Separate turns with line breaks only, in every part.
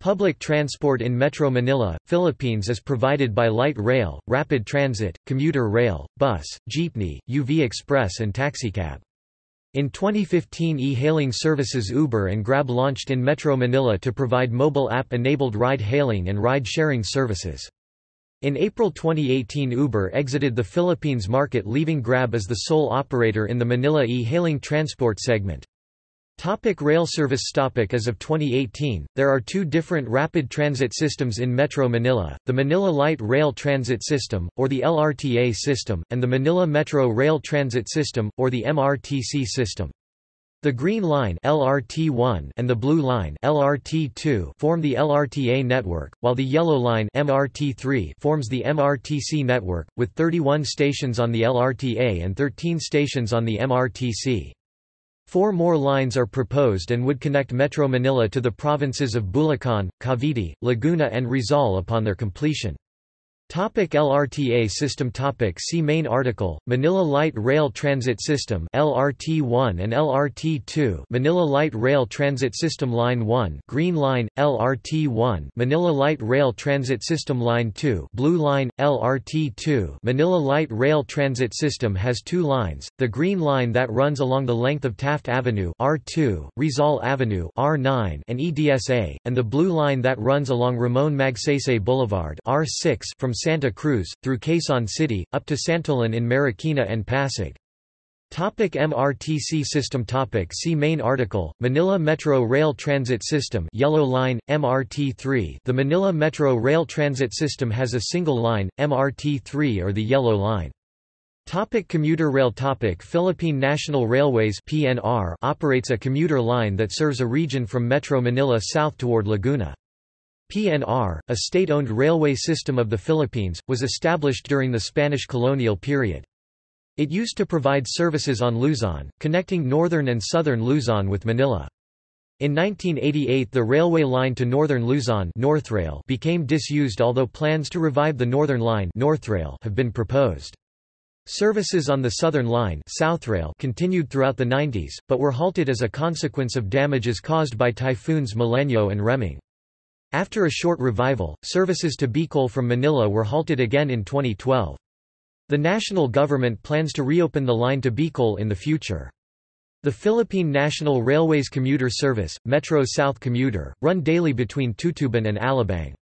Public transport in Metro Manila, Philippines is provided by light rail, rapid transit, commuter rail, bus, jeepney, UV express and taxicab. In 2015 e-hailing services Uber and Grab launched in Metro Manila to provide mobile app-enabled ride-hailing and ride-sharing services. In April 2018 Uber exited the Philippines market leaving Grab as the sole operator in the Manila e-hailing transport segment. Topic rail service topic As of 2018, there are two different rapid transit systems in Metro Manila, the Manila Light Rail Transit System, or the LRTA system, and the Manila Metro Rail Transit System, or the MRTC system. The Green Line LRT1 and the Blue Line LRT2 form the LRTA network, while the Yellow Line MRT3 forms the MRTC network, with 31 stations on the LRTA and 13 stations on the MRTC. Four more lines are proposed and would connect Metro Manila to the provinces of Bulacan, Cavite, Laguna and Rizal upon their completion. Topic LRTA system. Topic See main article, Manila Light Rail Transit System LRT1 and LRT2 Manila Light Rail Transit System Line 1 Green Line, LRT1 Manila Light Rail Transit System Line 2 Blue Line, LRT2 Manila Light Rail Transit System has two lines, the Green Line that runs along the length of Taft Avenue R2, Rizal Avenue R9 and EDSA, and the Blue Line that runs along Ramon Magsaysay Boulevard R6 from Santa Cruz, through Quezon City, up to Santolan in Marikina and Pasig. Topic MRTC system topic See main article, Manila Metro Rail Transit System Yellow Line, MRT3 The Manila Metro Rail Transit System has a single line, MRT3 or the Yellow Line. Topic commuter rail topic Philippine National Railways PNR operates a commuter line that serves a region from Metro Manila south toward Laguna. PNR, a state-owned railway system of the Philippines, was established during the Spanish colonial period. It used to provide services on Luzon, connecting northern and southern Luzon with Manila. In 1988 the railway line to northern Luzon Northrail became disused although plans to revive the northern line Northrail have been proposed. Services on the Southern Line Southrail continued throughout the 90s, but were halted as a consequence of damages caused by typhoons Milenyo and Reming. After a short revival, services to Bicol from Manila were halted again in 2012. The national government plans to reopen the line to Bicol in the future. The Philippine National Railways commuter service, Metro South Commuter, run daily between Tutuban and Alabang.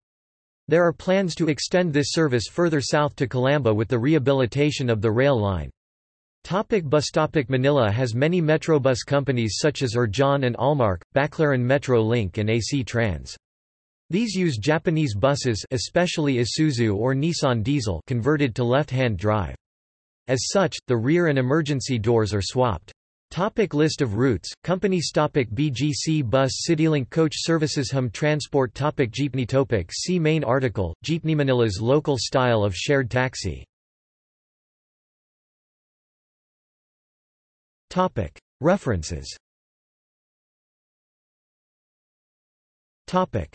There are plans to extend this service further south to Calamba with the rehabilitation of the rail line. Topic bus Topic Manila has many Metrobus companies such as Urjan and Almark, Baclaran Metro Link and AC Trans. These use Japanese buses especially Isuzu or Nissan diesel converted to left-hand drive. As such, the rear and emergency doors are swapped. Topic list of routes, companies topic BGC Bus CityLink Coach Services Hum Transport topic Jeepney topic. See main article, Jeepney Manila's local style of shared taxi. Topic. References. Topic